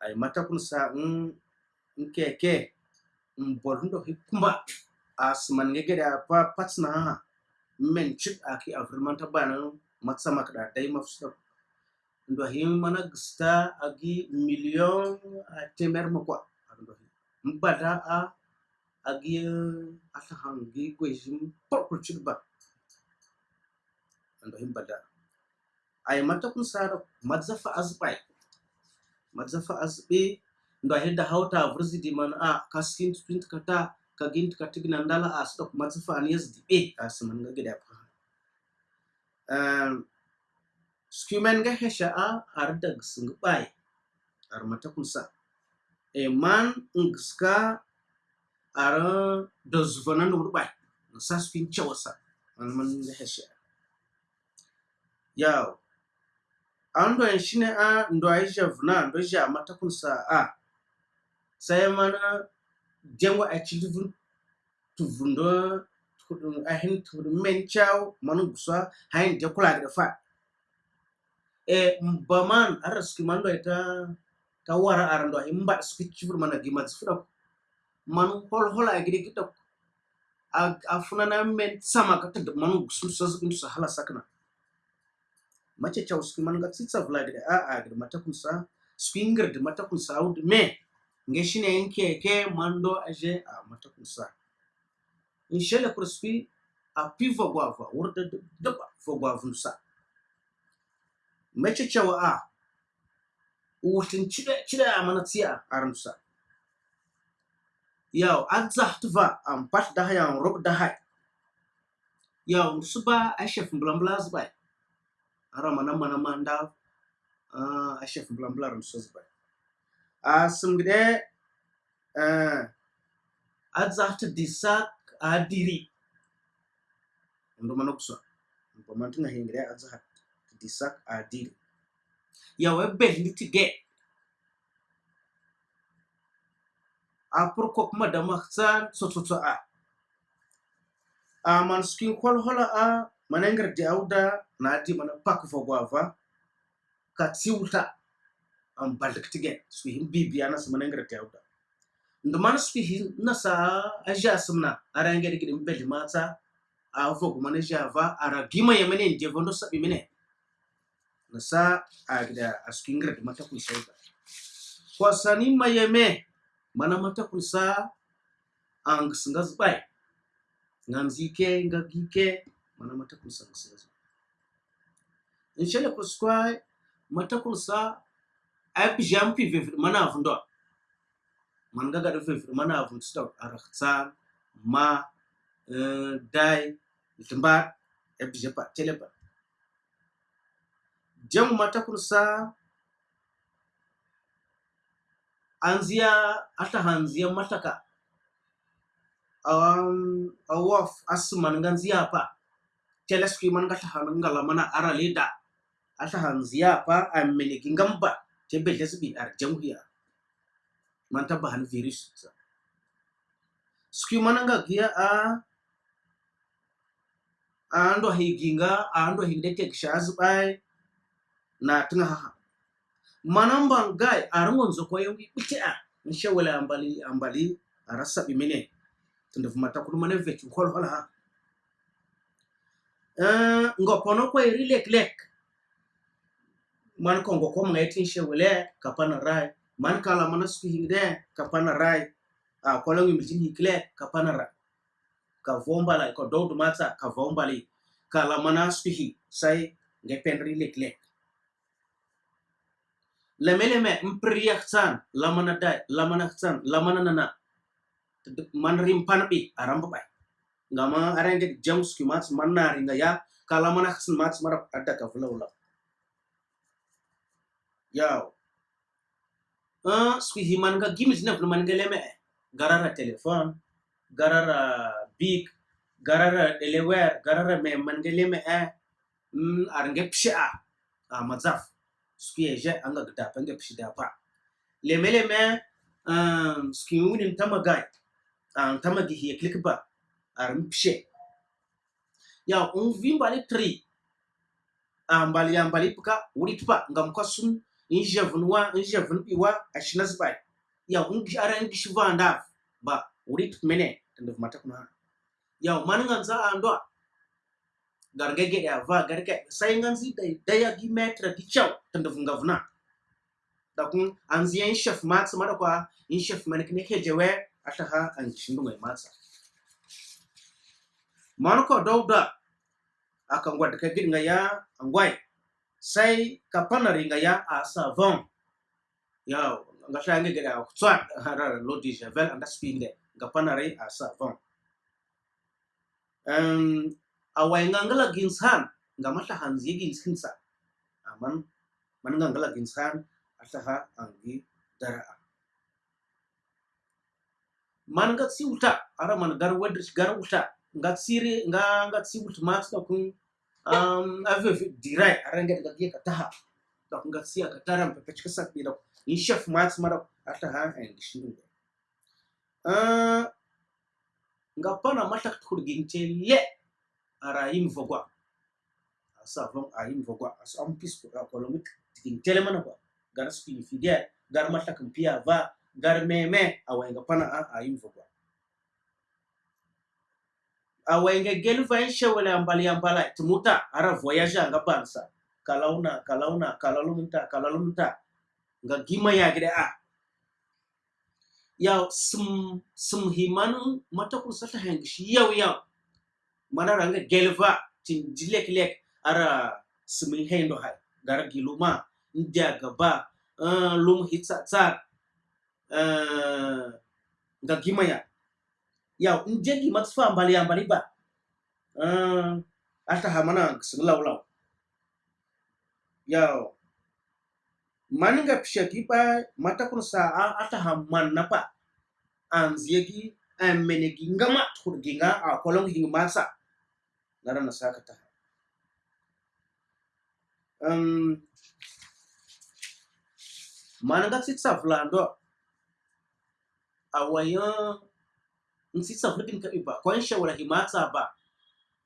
ay mata kun sa in keke in borndo hikuma asman ngege da pa patsna men chit aki afirman tabana matsa makda dai mafsa ndo him mana gsta agi million temer mo kwa ndo mbada a agi ata hangi gwejim purple chilba ndo him bada ay mata kun sara madzafa azbai madzafa azbe ndo heda hauta vrzi di man a kaskin twint kata kagint katigna ndala a stok madzafa an yazdi e asman ga gida fa um skimen ga hesha a ar dag sing bai ar mata kunsa e man ngska ar do zvana no bai sa skin chawasa an man ga hesha yaw ando enshine a ndo aisha vuna ndo ja mata kunsa a. Sai mana jengwa a chilvun tu vundo a hin tu men manu guswa hain je kula fa. E mbaman ara ski mando ita ta wara arando imba ski chifur mana gima tsfura manu hol hol a gidi kita a funana men sama ka ta manu gusun sa zubin sa hala sakna mace chaw ski man ga tsitsa vla gidi a a gidi mata kun sa ski ngir di mata kun sa ud me? Nge shine yanke ke mando aje a mata kun sa in shele kurski a pivo gwava wurda daba fo gwavun sa mace cewa a wutin cire cire a mana tsiya a ramsa yau an zahtuva an pat da hayan rob da hay yau su ba a shef blambla zubai ara mana mana manda a shef blambla ram so zubai a sumgde a zahtu disak a diri ndo mana kusa ba man tunga hingre a zahtu disak adil yawe belli tige a purko kuma da mahsan sototo a a man skin kwal hola a manengar deawda nadi mana pak fogwava am siwta an baldik tigen bibi bibiya nas manengar deawda nduman suhin nasa aja simna arangeri gidin beli mata a fogu mana java ara gima yemene ndevondo sabi mene. Nasa agda askingra di mata kuisauda kwa ma mayeme mana mata kuisa ang singazbai nganzike ngagike manamata kulsa nsezo nshele kuskwa mata kulsa ap jam pi vevre mana avundo man gaga do vevre mana avund stop ma eh, dai tamba ap japa teleba. Jamu mata kulsa anzia hata hanzia mataka. Um, awaf asman ganzia hapa teleskui man ga tahanun ngala mana araleda atahan ziyapa amene kingamba tebe lesbi ar jamhiya man tabba han virus sa skui man ga giya a ando higinga ando hindete kshazbai na tunga haha. Manamba ngai arangonzo kwa yongi bitia nshawala ambali ambali arasa bimene tundavumata kulumane vechu hol hola ha ngo pono ko iri lek lek. Man ko ngo ko ngai tin she wala kapana rai. Man kala mana sku hingde kapana rai. A kolon mi tin hikle kapana rai. Ka vombala ko dowdu mata ka vombali kala mana sku hi sai ngai penri lek lek. Leme-leme mpriyakhsan lamana dai lamana khsan lamana nana. Man rimpan bi aram bai ngama arenge jams ki mats manna ringa ya kala mana khasin mats mara adda ka flawla ya a swi himan ka gimis na fluman ga leme garara telefon garara big garara elewer garara me man ga leme eh arenge psha a mazaf swi je anga gda penge pshida pa leme leme um ski unin tamagai an tamagi he click ba pshe ya un vimbali tri. Ambali ambali puka wuri tupa ngam kwasun in javun wa in javun iwa ashina zbai. Ya un ara in gishi vanda ba wuri mene tanda mata kuna ya man ngan za ando gargege ya va garge sai ngan zi dai daya gi metra di chau tanda funga vuna. Da kun an zi in chef mats mara kwa in chef man kne kejewe ataha an shindu mai matsa man ko dauda akan gwada ka gid ya angwai sai ka panari nga ya a savon ya nga sha nga gida tswa harar lodi javel anda spinde nga panari a savon um awai nga ngala ginsan nga mata hanzi ginsinsa aman man nga ngala ginsan ataha angi dara man ga siuta ara man gar wadris gar uta nga tsiri nga nga tsiwut mat da kun um ave dirai aranga da giya kataha da kun ga tsiya kataran pepe chika sak bi da in chef mat mara ataha en gishin da uh nga pana mata kurgin le ara yim vogwa. Asa von a yim vogwa. Asa am pis ko ko lo mit tin tele mana ko gar spi fide gar mata kan pia va gar meme awa nga pana a yim vogwa fa shewele ambali ambala tumuta ara voyage anga bansa kalauna kalauna kalalumta kalalumta nga gima ya gede a ya sum sum himanu mata ku sata hang shi yaw yaw mana ranga gelva tin dilek lek ara sum hendo hay gara giluma ndia gaba uh, lum hitsa tsar uh, nga gima ya yaw njegi matsfa ambali ambali ba uh, alta hamana singlaw law yaw maninga pishaki pa mata kun sa ata hamman napa. An ziyagi an menegi ngama turginga a kolong hing masa. Nara na saka ta um mananga sitsa flando awaya nsitsa flikin ka iba kon shawara himata ba.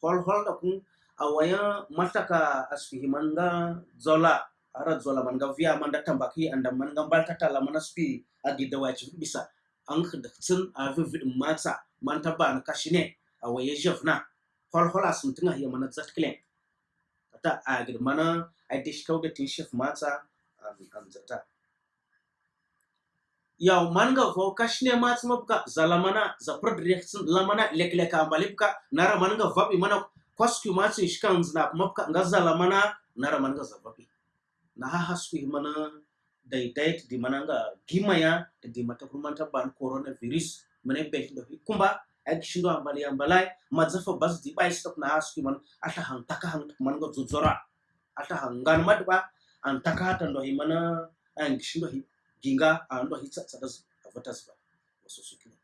Hol hol da kun awaya mataka asfi himanga zola ara zola manga via manda tambaki anda manga balta tala mana spi agi da wachi bisa. An da tsin a vivid mata manta ba na kashine awaya jefna hol hol asun tinga ya mana zat klen kata agir mana ai dish kau da tin chef mata an zata. Yaw manga vo kashne mats mabka zalamana za prodrection lamana lek lek ambalipka nara manga vabi mana kwasku matsi shkan zna mabka nga zalamana nara manga za vabi na ha hasku mana dai dai di mana nga gimaya di mata kurmanta ban coronavirus. Mane be do kumba ag shindo ambali ambalai madzafa bas di bai stop na hasku man ata hang taka hang manga zuzora ata hangan madba an taka tan do himana ang shindo jinga andoa ah, hicha sadazi avata ziva wasusukiwa